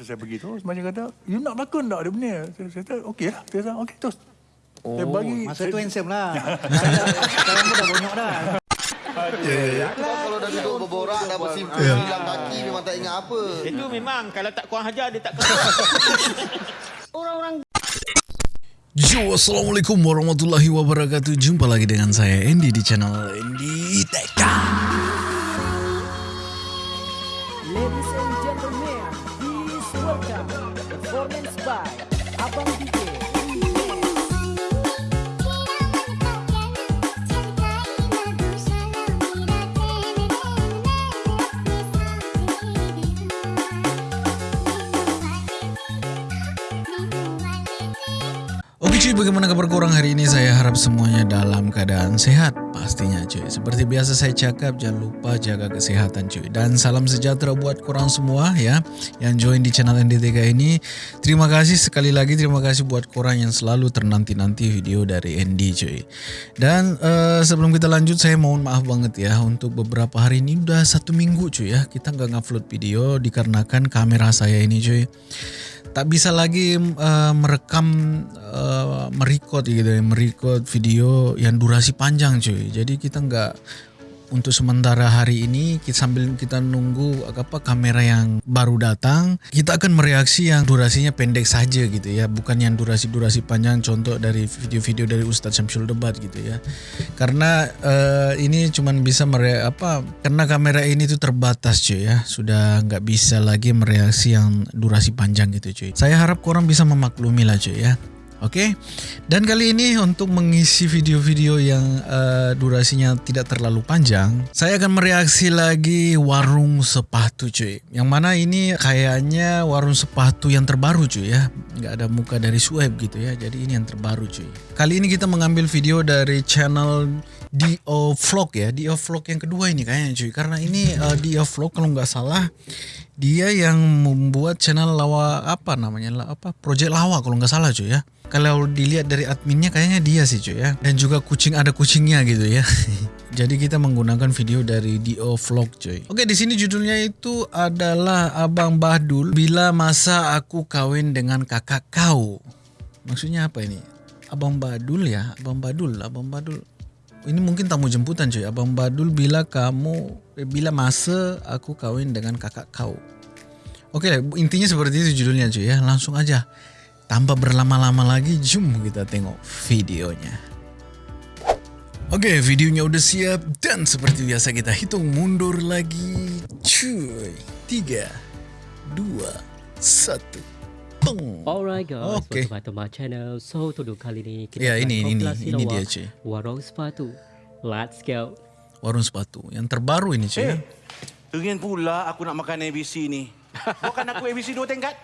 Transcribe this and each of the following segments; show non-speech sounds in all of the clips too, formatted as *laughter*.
Masa saya pergi terus macam kata, you nak berlakon tak ada benda? Saya, saya kata, okey lah. Dia kata, okey terus. Oh, Saya bagi, masa saya, tu handsome lah. Sekarang pun dah bonyok dah. Kau kalau dah duduk berborak dah bersimpuh hilang kaki memang tak ingat apa. Itu memang kalau tak kurang hajar dia tak kena. *laughs* Yo, Assalamualaikum warahmatullahi wabarakatuh Jumpa lagi dengan saya Andy di channel Andy Teka cuy, bagaimana kabar korang hari ini? Saya harap semuanya dalam keadaan sehat Pastinya cuy. Seperti biasa saya cakap, jangan lupa jaga kesehatan cuy. Dan salam sejahtera buat korang semua ya Yang join di channel NDTK ini. Terima kasih sekali lagi, terima kasih buat korang yang selalu ternanti-nanti video dari Andy cuy. Dan uh, sebelum kita lanjut, saya mohon maaf banget ya Untuk beberapa hari ini udah satu minggu cuy ya Kita nggak ngupload video dikarenakan kamera saya ini cuy tak bisa lagi uh, merekam uh, merecord gitu ya merecord video yang durasi panjang cuy. Jadi kita nggak untuk sementara hari ini kita sambil kita nunggu apa kamera yang baru datang kita akan mereaksi yang durasinya pendek saja gitu ya. Bukan yang durasi-durasi panjang contoh dari video-video dari Ustadz Syamsul Debat gitu ya. Karena uh, ini cuman bisa mere apa karena kamera ini tuh terbatas cuy ya. Sudah nggak bisa lagi mereaksi yang durasi panjang gitu cuy. Saya harap korang bisa memaklumi lah cuy ya Oke, okay? dan kali ini untuk mengisi video-video yang uh, durasinya tidak terlalu panjang, saya akan mereaksi lagi warung sepatu cuy. Yang mana ini kayaknya warung sepatu yang terbaru cuy ya, nggak ada muka dari Sueb gitu ya. Jadi ini yang terbaru cuy. Kali ini kita mengambil video dari channel Dio Vlog ya, Dio Vlog yang kedua ini kayaknya cuy. Karena ini uh, Dio Vlog kalau nggak salah dia yang membuat channel lawa apa namanya apa project lawa kalau nggak salah cuy ya. Kalau dilihat dari adminnya kayaknya dia sih cuy ya. Dan juga kucing ada kucingnya gitu ya. *laughs* Jadi kita menggunakan video dari Dio Vlog cuy. Oke di sini judulnya itu adalah Abang Bahdul bila masa aku kawin dengan kakak kau. Maksudnya apa ini? Abang Badul ya? Abang Badul Abang Badul ini mungkin tamu jemputan cuy. Abang Badul bila kamu eh, bila masa aku kawin dengan kakak kau? Oke intinya seperti itu judulnya cuy ya. Langsung aja. Tanpa berlama-lama lagi jom kita tengok videonya. Oke videonya udah siap dan seperti biasa kita hitung mundur lagi cuy. 3 2 1 Alright guys, Oke. welcome back to my channel. So untuk kali ini kita Ya, akan ini- ini- ini dia, cuy. Warung sepatu. Let's go. Warung sepatu yang terbaru ini cuy ya. Ingin pula aku nak makan ABC ni. Bukan aku ABC dua tingkat.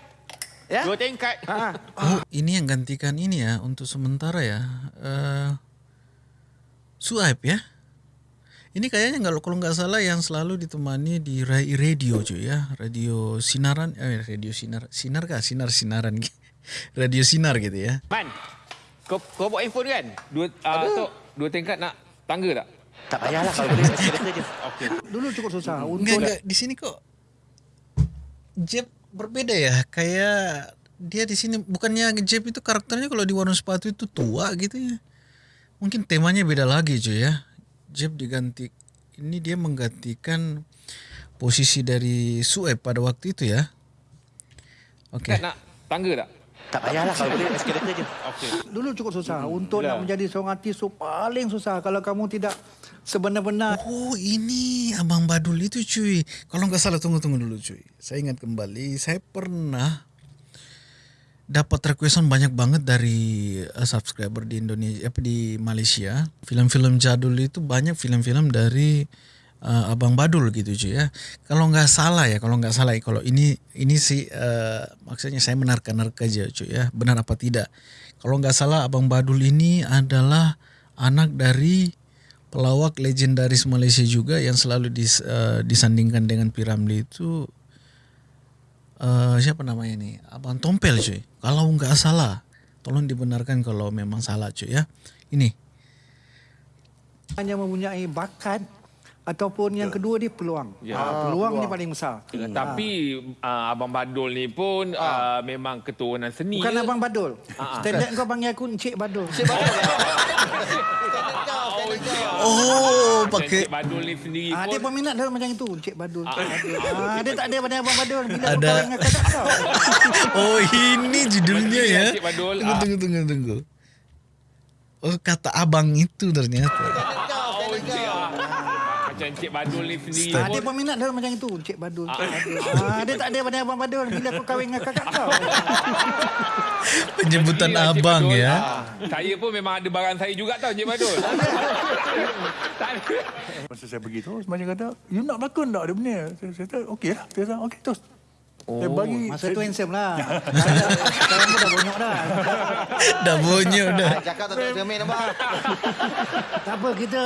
Ya? Dua tingkat. Ha. Oh, ini yang gantikan ini ya untuk sementara ya. Eh Suaib ya. Ini kayaknya nggak kalau nggak salah yang selalu ditemani di ra- radio cuy ya, radio sinaran, eh radio sinar, sinar kah? Sinar sinaran, *laughs* radio sinar gitu ya. Man, kau kau bawa handphone kan? Dua uh, tok, dua tingkat nak tangga tak? Tak payahlah kalau boleh. *laughs* Okey. Dulu cukup susah. Enggak, Untuk enggak, di sini kok Jeb berbeda ya, kayak dia di sini bukannya Jeb itu karakternya kalau di warung sepatu itu tua gitu ya. Mungkin temanya beda lagi cuy ya. Jeb diganti ini dia menggantikan posisi dari Sueb pada waktu itu ya. Oke. Tingkat nak tangga tak? Tak payahlah kalau boleh eskalator je. Okey. dulu cukup susah. Untuk Itulah. nak menjadi seorang artis tu paling susah. Kalau kamu tidak sebenar-benar Oh ini Abang Badul itu cuy. Kalau nggak salah tunggu-tunggu dulu cuy. Saya ingat kembali, saya pernah dapat requestan banyak banget dari uh, subscriber di Indonesia apa di Malaysia. Film-film jadul itu banyak film-film dari uh, Abang Badul gitu cuy ya. Kalau nggak salah ya, kalau nggak salah ya, kalau ini ini sih uh, maksudnya saya menerka-nerka aja cuy ya. Benar apa tidak? Kalau nggak salah Abang Badul ini adalah anak dari pelawak legendaris Malaysia juga yang selalu dis, uh, disandingkan dengan Piramli itu uh, siapa namanya ini Abang Tompel cuy kalau nggak salah tolong dibenarkan kalau memang salah cuy ya. Ini. Hanya mempunyai bakat ataupun yang kedua dia peluang. Ya. Ah, peluang ni paling besar. Tapi uh, Abang Badul ni pun uh, memang keturunan seni. Bukan ya? abang Badul. Standard kau panggil aku Encik Badul. *laughs* Oh, Encik. Oh, Dan pakai Encik Badul ni sendiri Ah, pun. dia peminat dia macam itu, Encik Badul. Badul. Ah, dia tak ada pada abang Badul. Bila Ada. *laughs* Oh, ini judulnya ya. Encik Badul. Tunggu, Ah. tunggu, tunggu, tunggu. Oh, kata abang itu ternyata. Ah. Macam Encik Badul ni sendiri Ah, dia pun. peminat dia macam itu, Encik Badul. Encik Badul. Ah, dia tak ada pada abang Badul. Bila kau kahwin dengan kakak kau. *laughs* Encik abang Badul. ya. Ah, Saya pun memang ada barang saya juga tau Encik Badul. *laughs* Tak ada. Masa saya pergi tu, macam kata, you nak berlakon tak dia punya? Saya, saya kata, okey lah. Dia kata, okey, terus. Oh, saya bagi. Masa saya, tu handsome lah. *laughs* Sekarang dah bonyok dah. Dah bonyok dah. Cakap tak ada cermin nampak. Tak apa, kita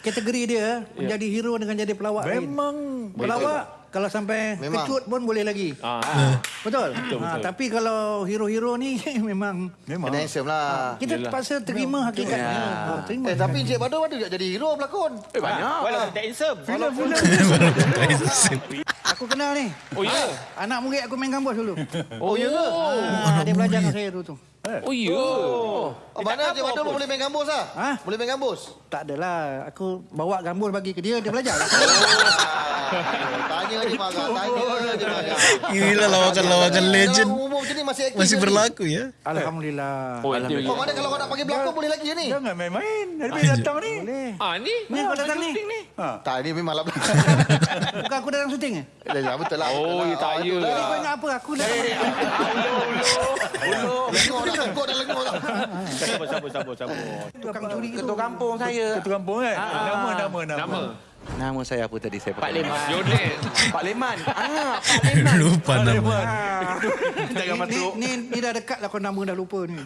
kategori dia menjadi hero dengan jadi pelawak lain. memang Pelawak kalau sampai Memang. kecut pun boleh lagi. Ah. Betul? Ha, tapi kalau hero-hero ni *laughs* memang memang Kena handsome lah. kita terpaksa terima hakikatnya. Ha, terima. Eh tapi Encik Badul ada tak jadi hero pelakon? Eh, banyak. Walaupun tak handsome. *laughs* Aku kenal ni. Oh ya. Anak murid aku main gambus dulu. Oh ya. Ha, dia belajar dengan saya dulu Oh ya. Oh, mana Encik Badul pun boleh main gambus lah? Ha? Boleh main gambus? Tak adalah. Aku bawa gambus bagi ke dia, dia belajar. Ah, *laughs* Tanya je marah, tanya je marah. Inilah lawakan-lawakan legend Macam ni masih aktif masih berlaku ya. Alhamdulillah. Oh, itu. Oh mana kalau kau nak panggil berlakon boleh lagi ni? jangan main-main. Hari datang ni. Boleh. Ah ni. Ni kau datang ni. Tak ni memang lah. *laughs* Bukan aku datang syuting eh? Ya betul lah. Oh, ya tak Ah, ya. lah. Jadi kau ingat apa? Aku datang. Lengur dah, lengur dah, lengur dah. Sabar, sabar, sabar, sabar. Tukang curi tu. Ketua kampung saya. Ketua kampung kan? Nama, nama, nama. Nama. Nama saya apa tadi? Saya Pak Leman. Yodet. Pak Leman. Ah, Pak *laughs* Leman. Lupa nama. Jangan Ni, masuk. ni, ni dah dekat lah kau nama dah lupa ni.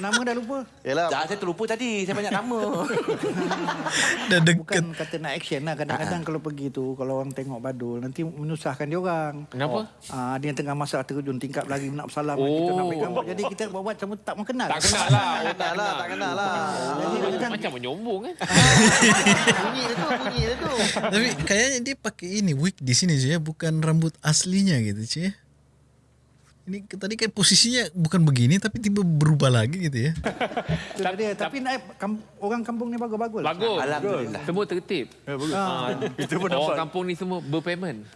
Nama dah lupa. Yalah. Jangan saya terlupa tadi. Saya banyak nama. *laughs* Dah dekat. Bukan kata nak action lah. Kadang-kadang kalau pergi tu, kalau orang tengok badul, nanti menyusahkan dia orang. Kenapa? Ah, dia tengah masak terjun tingkap lagi nak bersalam oh. kita nak pegang jadi kita buat buat macam tak mengenal. Tak kenal lah. Oh, Tak lah, tak kenal lah. Macam menyombong kan? *laughs* Bunyi dia tu, bunyi dia tu. Tapi kayaknya dia pakai ini wig di sini je ya, bukan rambut aslinya gitu cie. Ini tadi kayak posisinya bukan begini tapi tiba berubah lagi gitu ya. itu dia. Tapi nak, kam, orang kampung ni bagus-bagus. Bagus. Alhamdulillah. Semua tertib. Ya, bagus. Ah, Kita pun Orang kampung ni semua berpayment.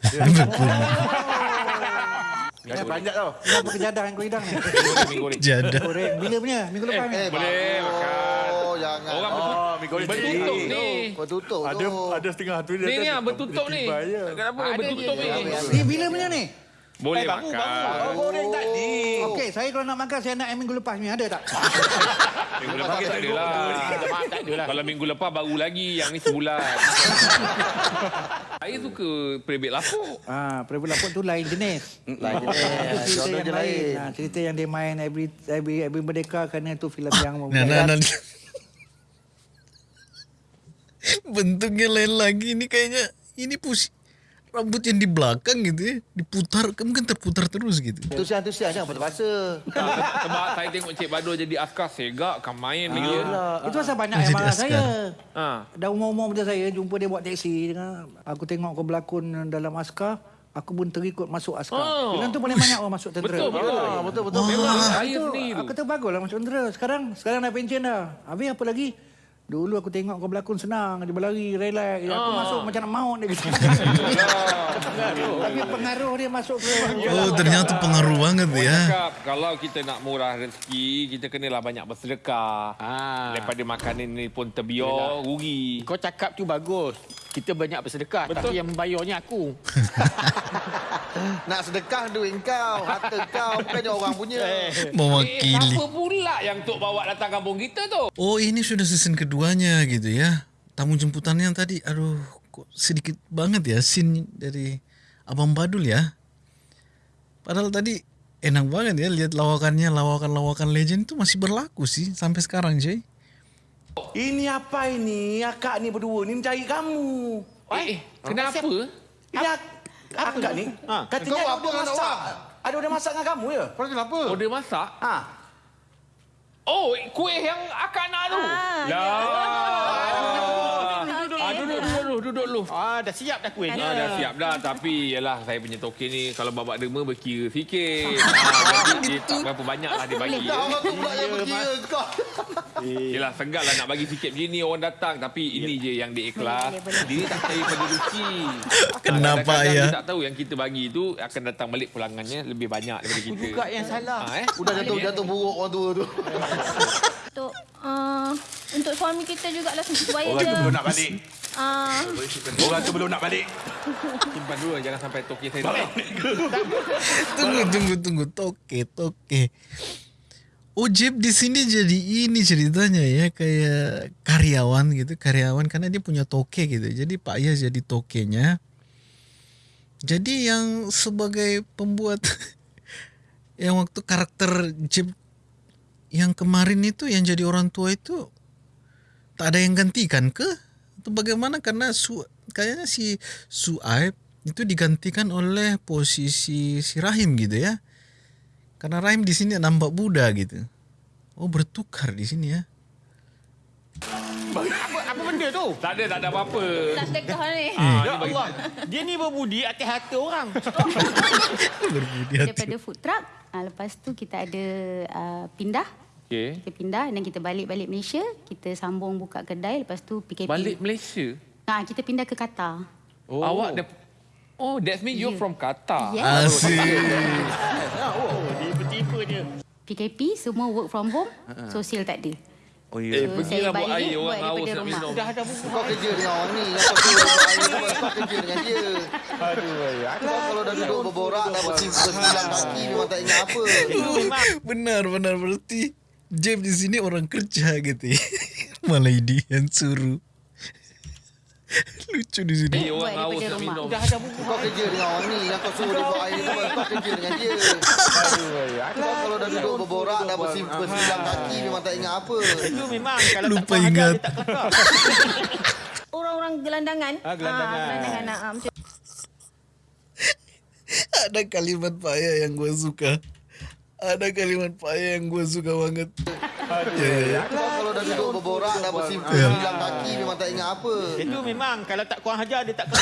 Saya panjat tau. Kenapa kejadah yang kau hidang ni? Jadah. Bila punya? Minggu lepas ni? Eh, Boleh makan. Oh, jangan. Orang Oh, mi goreng bertutup tinggi. ni. Kau tutup Ada tu. ada setengah tu dia. Ni ni ah bertutup ni. Kenapa Ada bertutup ni? Ni bila punya ni? Boleh Eh, baru, makan. baru. Oh, goreng tadi. Okey, saya kalau nak makan saya nak yang minggu lepas ni ada tak? *laughs* Minggu lepas tak ada lah. Tak ada lah. Kalau minggu lepas baru lagi. Yang ni sebulan. *laughs* Saya suka peribet lapuk. Ah, Prabu Lapuk tu lain jenis. Lain jenis. Cerita yang je lain. Ah, cerita yang dia main every every every merdeka kerana itu filem yang Nah, nah, nah. Bentuknya lain lagi ini kayaknya ini pusi rambut yang di belakang gitu ya diputar mungkin terputar terus gitu. Antusias-antusias jangan patah-patah. *laughs* Sebab saya tengok Cik Badul jadi askar segak kan main dia. Itu pasal banyak yang marah saya. Ha. Dah umur-umur macam saya jumpa dia buat teksi dengan aku tengok kau berlakon dalam askar, aku pun terikut masuk askar. Oh. Filem tu paling banyak orang masuk tentera. Betul, betul. Ah, betul betul. Memang Ah, saya itu, sendiri tu. aku kata baguslah masuk tentera. Sekarang sekarang dah pencen dah. Habis apa lagi? Dulu aku tengok kau berlakon senang, dia berlari, relax. Aku Ah. masuk macam nak maut dia kata. *laughs* Tapi pengaruh dia masuk ke Oh ternyata pengaruh banget Orang ya. cakap kalau kita nak murah rezeki, kita kenalah banyak bersedekah. Ah. Daripada makanan ni pun terbiar, rugi. Kau cakap tu bagus. Kita banyak bersedekah Betul. tapi yang membayarnya aku. *laughs* Nak sedekah duit kau, harta kau bukannya orang punya. Eh, Mewakili. siapa pula yang Tok bawa datang kampung kita tu? Oh ini sudah season keduanya gitu ya. Tamu jemputannya yang tadi, aduh kok sedikit banget ya scene dari Abang Badul ya. Padahal tadi enak banget ya lihat lawakannya, lawakan-lawakan legend itu masih berlaku sih sampai sekarang cuy. Ini apa ini? Akak ni berdua ni mencari kamu. Eh, eh kenapa? Ini ak- akak ni. Katanya Kau ada apa udah dengan masak. Ada udah masak dengan kamu ya? Kenapa? Oh, dia masak? Ha. Oh, kuih yang akak nak tu. Ah, lah. Duduk dulu. Ah, dah siap dah kuih. Ah, dah siap dah tapi yalah saya punya token ni kalau babak derma berkira sikit. *laughs* ah, dia tak berapa banyak lah dia bagi. Tak orang tu pula yang berkira kau. *laughs* Yelah segar lah nak bagi sikit begini orang datang tapi ini je yang dia ikhlas. Dia ni tak percaya pada rezeki. *laughs* Kenapa, Kadang-kadang ya? Tak tahu yang kita bagi tu akan datang balik pulangannya lebih banyak daripada kita. Juga yang salah. Ah, eh? Udah jatuh jatuh buruk orang tua tu. Untuk uh, untuk suami kita jugalah supaya Orang tu dia belum nak balik. uh, Orang tu belum nak balik. Simpan dulu jangan sampai token saya tak. *laughs* Tunggu, tunggu, tunggu. Toke, toke. Oh, Jeb di sini jadi ini ceritanya ya kayak karyawan gitu, karyawan karena dia punya toke gitu. Jadi Pak Ayah jadi tokenya. Jadi yang sebagai pembuat *laughs* yang waktu karakter Jeb yang kemarin itu yang jadi orang tua itu tak ada yang gantikan ke? Atau bagaimana karena su kayaknya si Suaib itu digantikan oleh posisi si Rahim gitu ya. Karena Rahim di sini nampak Buddha gitu. Oh bertukar di sini ya. Apa apa benda tu? Tak ada, tak ada apa-apa. nak sedekah ni. Ah, Ya Allah. Dia ni berbudi atas hati orang. *laughs* Berbudi hati. daripada food truck. Uh, lepas tu kita ada uh, pindah. Okey. Kita pindah dan kita balik-balik Malaysia. Kita sambung buka kedai. Lepas tu PKP. Balik Malaysia. Ha, kita pindah ke Qatar. Oh. Awak dah Oh, that means you're Yeah. from Qatar. Yes. Asyik. Oh, dia bertipu je. PKP semua work from home. Sosial tak ada. Oh Eh, So, pergilah buat air orang buat haus daripada nak rumah. minum. Dah ada buku. Kau kerja dengan orang ni. Kau kerja dengan dia. Kau kalau dah duduk berborak, dah bersimpan sembilan kaki, memang tak ingat apa. Benar, benar. Berarti Jeb di sini orang kerja gitu *laughs* ya. Malah ini yang suruh. Lucu di sini. Eh, orang haus nak rumah. minum. dah ada buku. Kau kerja dengan orang ni. Yang kau suruh dia buat air tu, kau kerja dengan dia. Kau kalau dah duduk berborak, dah sembilan kaki, memang tak ingat apa. Itu memang *laughs* kalau Lupa tak ingat. dia tak. *laughs* Orang-orang gelandangan. Ah, gelandangan. Ah, gelandangan. Ah, macam Ada kalimat Pak Ayah yang gue suka. Ada kalimat Pak Ayah yang gue suka banget. Ya, ya, ya. Kalau dah duduk berborak, dah bersimpan sembilan kaki, memang tak ingat apa. Itu memang kalau tak kurang ajar, dia tak *laughs*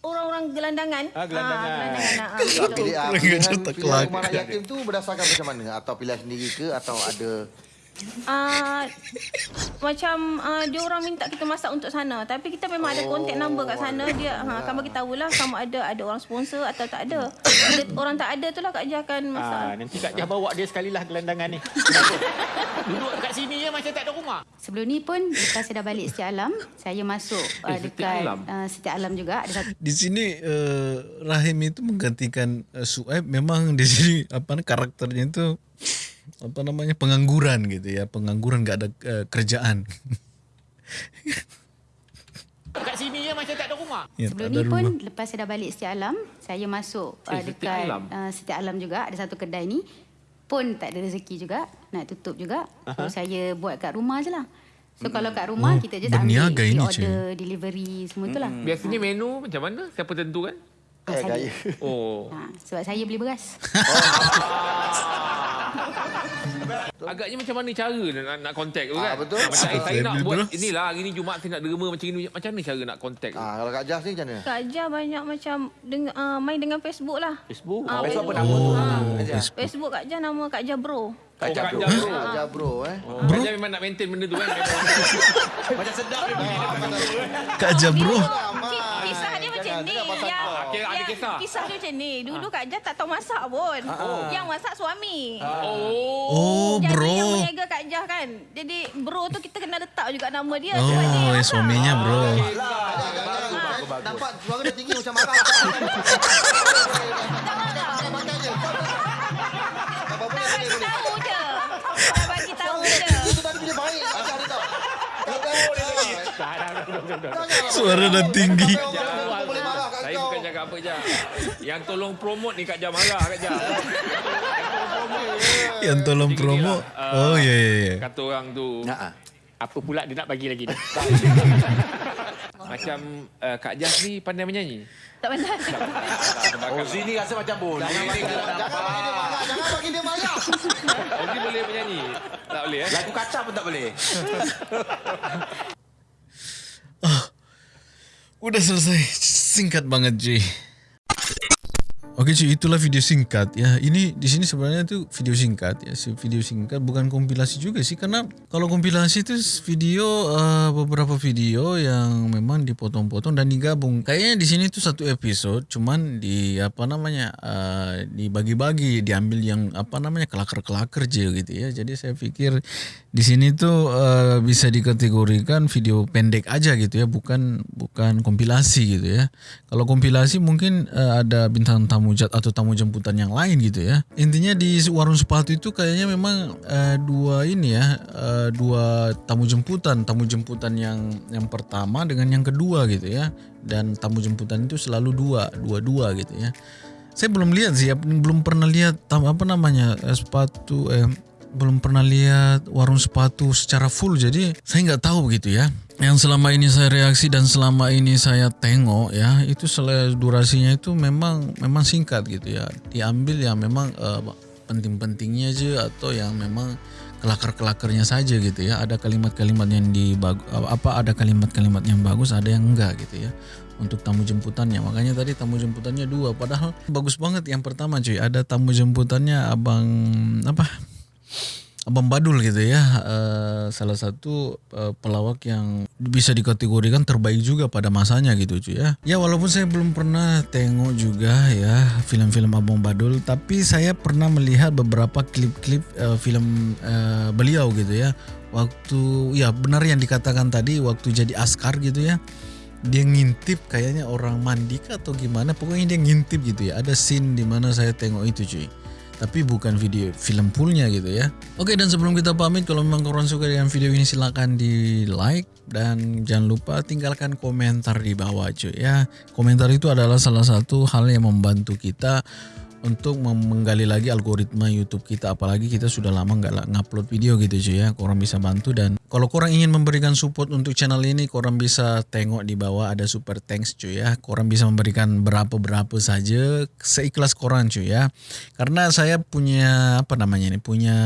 orang-orang gelandangan. Ah, gelandangan. Ah, gelandangan. Ah, ah, macam tu. Pilih, ah, Kurang pilihan, ajar tak pilihan kelak. rumah anak yatim tu berdasarkan macam mana? Atau pilihan sendiri ke? Atau ada... Ah, macam uh, dia orang minta kita masak untuk sana tapi kita memang ada contact number kat sana dia ha, akan bagi tahulah sama ada ada orang sponsor atau tak ada bila orang tak ada tu lah Kak Jah akan masak Ah, nanti Kak Jah bawa dia sekali lah gelandangan ni. *laughs* Duduk kat sini je macam tak ada rumah. Sebelum ni pun lepas saya dah balik Setiap Alam, saya masuk uh, Eh, Setiap dekat Alam? uh, Setiap Alam juga. Ada satu Di sini uh, Rahim itu menggantikan uh, Suaib memang di sini apa karakternya itu apa namanya pengangguran gitu ya pengangguran nggak ada uh, kerjaan Kat sini je macam tak ada rumah. ya, Sebelum tak ni pun rumah. lepas saya dah balik Setiap Alam, saya masuk uh, Eh, Setiap dekat Alam? uh, Setiap Alam juga. Ada satu kedai ni pun tak ada rezeki juga, nak tutup juga. So saya buat kat rumah je lah. So kalau kat rumah Oh, kita je ambil berniaga ini, order, delivery semua tu lah. Biasanya menu macam mana? Siapa tentukan? Ah, saya. Oh. Ha, sebab saya beli beras. *laughs* Agaknya macam mana cara nak nak contact tu kan? Ah, betul. macam eh, saya Saya nak buat inilah hari ni Jumaat saya nak derma macam ni. Macam mana cara nak contact tu? Ah, kalau Kak Jas ni macam mana? Kak Jah banyak macam dengan, uh, main dengan Facebook lah Facebook. Ah, Facebook apa nama tu? Ah, Facebook. Facebook Kak Jah nama Kak Jah Bro Kak Kak Jah Jah, bro. Kak Jas bro eh. Oh, Kak Jah memang nak maintain benda tu kan? *laughs* Macam sedap dia Kak Jabro Ki- Kisah macam ni yang, ada yang kisah. kisah dia macam ni Dulu Kak Jah tak tahu masak pun Yang masak suami Oh. oh Jadi bro yang meniaga Kak Jah kan Jadi bro tu kita kena letak juga nama dia sebab dia oh yang ya masak. suaminya bro Nampak suara dia tinggi macam marah. Nak bagi tahu je Nak bagi tahu je Itu tadi dia baik. Ajar dia tahu. suara dah tinggi Kat cakap apa je. Yang tolong promote ni Kak Jah marah Kak Jah. *laughs* yang tolong promo oh ya ya ya Kata orang tu. Apa pula dia nak bagi lagi ni? *laughs* Macam uh, Kak Jas ni pandai menyanyi. Tak pandai Oh, sini rasa macam boleh. Jangan bagi dia marah. Jangan bagi dia marah. Oh, dia *laughs* boleh menyanyi. Tak boleh eh? Lagu kacang pun tak boleh. Udah selesai. Singkat banget cuy. Oke cuy, itulah video singkat ya. Ini di sini sebenarnya itu video singkat ya, video singkat bukan kompilasi juga sih karena kalau kompilasi itu video uh, beberapa video yang memang dipotong-potong dan digabung. Kayaknya di sini tuh satu episode cuman di apa namanya uh, dibagi-bagi, diambil yang apa namanya kelakar-kelakar aja gitu ya. Jadi saya pikir di sini tuh uh, bisa dikategorikan video pendek aja gitu ya, bukan bukan kompilasi gitu ya. Kalau kompilasi mungkin uh, ada bintang tamu jat atau tamu jemputan yang lain gitu ya. Intinya di warung sepatu itu kayaknya memang uh, dua ini ya, uh, dua tamu jemputan, tamu jemputan yang yang pertama dengan yang kedua gitu ya. Dan tamu jemputan itu selalu dua, dua-dua gitu ya. Saya belum lihat sih, ya, belum pernah lihat tamu apa namanya eh, sepatu eh, belum pernah lihat warung sepatu secara full jadi saya nggak tahu begitu ya yang selama ini saya reaksi dan selama ini saya tengok ya itu sel durasinya itu memang memang singkat gitu ya. Diambil yang memang uh, penting-pentingnya aja atau yang memang kelakar-kelakarnya saja gitu ya. Ada kalimat-kalimat yang di apa ada kalimat-kalimat yang bagus ada yang enggak gitu ya untuk tamu jemputannya. Makanya tadi tamu jemputannya dua padahal bagus banget yang pertama cuy. Ada tamu jemputannya abang apa Abang Badul gitu ya, uh, salah satu uh, pelawak yang bisa dikategorikan terbaik juga pada masanya gitu cuy ya. Ya walaupun saya belum pernah tengok juga ya film-film Abang Badul, tapi saya pernah melihat beberapa klip-klip uh, film beliau gitu ya. Waktu ya benar yang dikatakan tadi waktu jadi askar gitu ya. Dia ngintip kayaknya orang mandi atau gimana, pokoknya dia ngintip gitu ya. Ada scene di mana saya tengok itu cuy tapi bukan video film fullnya gitu ya. Oke dan sebelum kita pamit kalau memang kalian suka dengan video ini silahkan di like dan jangan lupa tinggalkan komentar di bawah cuy ya. Komentar itu adalah salah satu hal yang membantu kita untuk menggali lagi algoritma YouTube kita. Apalagi kita sudah lama nggak ngupload video gitu cuy ya. Korang bisa bantu dan kalau korang ingin memberikan support untuk channel ini korang bisa tengok di bawah ada super thanks cuy ya. Korang bisa memberikan berapa-berapa saja seikhlas korang cuy ya. Karena saya punya apa namanya ini punya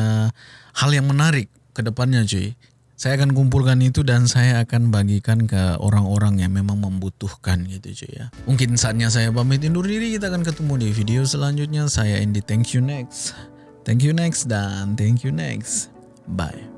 hal yang menarik ke depannya cuy saya akan kumpulkan itu dan saya akan bagikan ke orang-orang yang memang membutuhkan gitu cuy ya. Mungkin saatnya saya pamit undur diri, kita akan ketemu di video selanjutnya. Saya Andy, thank you next. Thank you next dan thank you next. Bye.